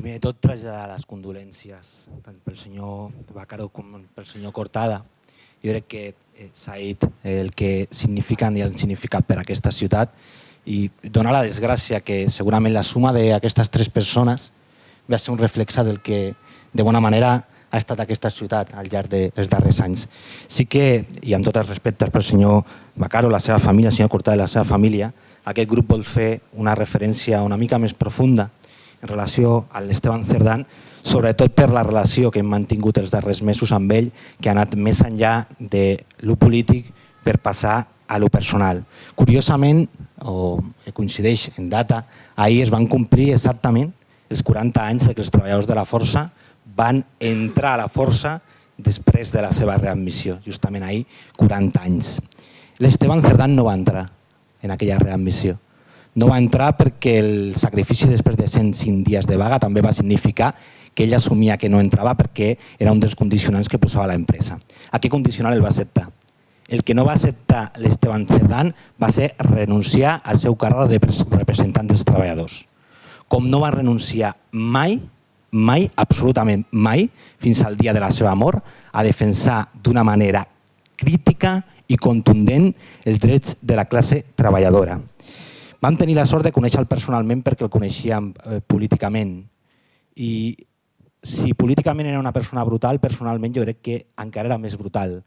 primer de tot traslladar les condolències tant pel senyor Bacaro com pel senyor Cortada. Jo crec que eh, s'ha dit el que signifiquen i han significat per a aquesta ciutat i donar la desgràcia que segurament la suma d'aquestes tres persones va ser un reflexe del que de bona manera ha estat aquesta ciutat al llarg dels darrers anys. Sí que, i amb tots els respectes pel senyor Bacaro, la seva família, el senyor Cortada i la seva família, aquest grup vol fer una referència una mica més profunda en relació a l'Esteban Cerdán, sobretot per la relació que hem mantingut els darrers mesos amb ell, que ha anat més enllà de lo polític per passar a lo personal. Curiosament, o coincideix en data, ahir es van complir exactament els 40 anys que els treballadors de la Força van entrar a la Força després de la seva readmissió, justament ahir, 40 anys. L'Esteban Cerdán no va entrar en aquella readmissió no va entrar perquè el sacrifici després de 105 dies de vaga també va significar que ell assumia que no entrava perquè era un dels condicionants que posava l'empresa. A què condicional el va acceptar? El que no va acceptar l'Esteban Cerdán va ser renunciar al seu càrrec de representant dels treballadors. Com no va renunciar mai, mai, absolutament mai, fins al dia de la seva mort, a defensar d'una manera crítica i contundent els drets de la classe treballadora. Vam tenir la sort de conèixer-lo personalment perquè el coneixíem eh, políticament. I si políticament era una persona brutal, personalment jo crec que encara era més brutal.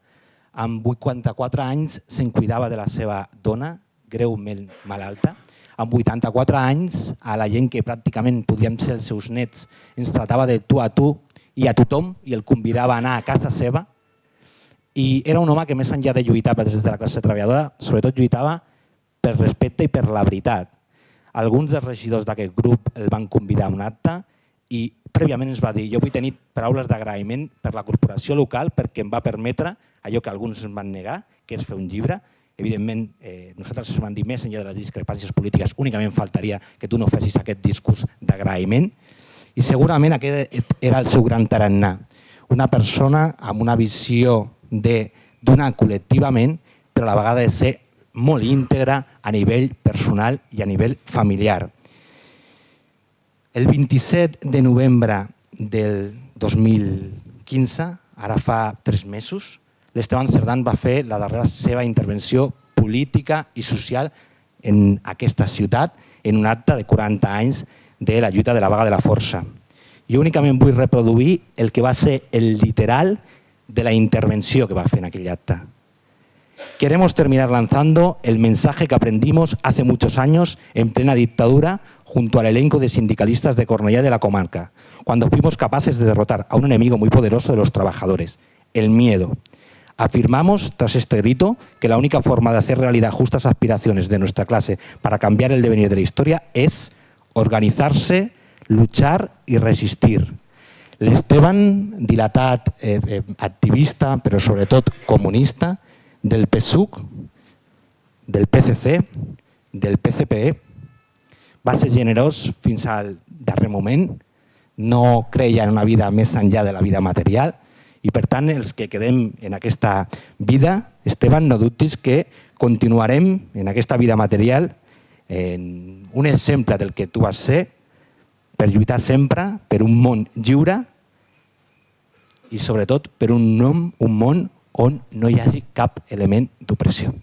Amb 84 anys se'n cuidava de la seva dona, greument malalta. Amb 84 anys, a la gent que pràcticament podíem ser els seus nets, ens tratava de tu a tu i a tothom i el convidava a anar a casa seva. I era un home que més enllà de lluitar des de la classe treballadora, sobretot lluitava per respecte i per la veritat. Alguns dels regidors d'aquest grup el van convidar a un acte i prèviament ens va dir jo vull tenir paraules d'agraïment per la corporació local perquè em va permetre allò que alguns ens van negar, que és fer un llibre. Evidentment, eh, nosaltres ens vam dir més enllà de les discrepàncies polítiques, únicament faltaria que tu no fessis aquest discurs d'agraïment. I segurament aquest era el seu gran tarannà. Una persona amb una visió de donar col·lectivament, però a la vegada de ser molt íntegra a nivell personal i a nivell familiar. El 27 de novembre del 2015, ara fa tres mesos, l'Esteban Cerdán va fer la darrera seva intervenció política i social en aquesta ciutat en un acte de 40 anys de la lluita de la vaga de la força. Jo únicament vull reproduir el que va ser el literal de la intervenció que va fer en aquell acte. Queremos terminar lanzando el mensaje que aprendimos hace muchos años en plena dictadura junto al elenco de sindicalistas de Cornellá de la comarca, cuando fuimos capaces de derrotar a un enemigo muy poderoso de los trabajadores, el miedo. Afirmamos, tras este grito, que la única forma de hacer realidad justas aspiraciones de nuestra clase para cambiar el devenir de la historia es organizarse, luchar y resistir. L'Esteban, dilatat eh, eh, activista, però sobretot comunista, del PSUC, del PCC, del PCPE. Va ser generós fins al darrer moment, no creia en una vida més enllà de la vida material i per tant els que quedem en aquesta vida, Esteban, no dubtis que continuarem en aquesta vida material en un exemple del que tu vas ser per lluitar sempre per un món lliure i sobretot per un nom, un món on no hi hagi cap element d'opressió.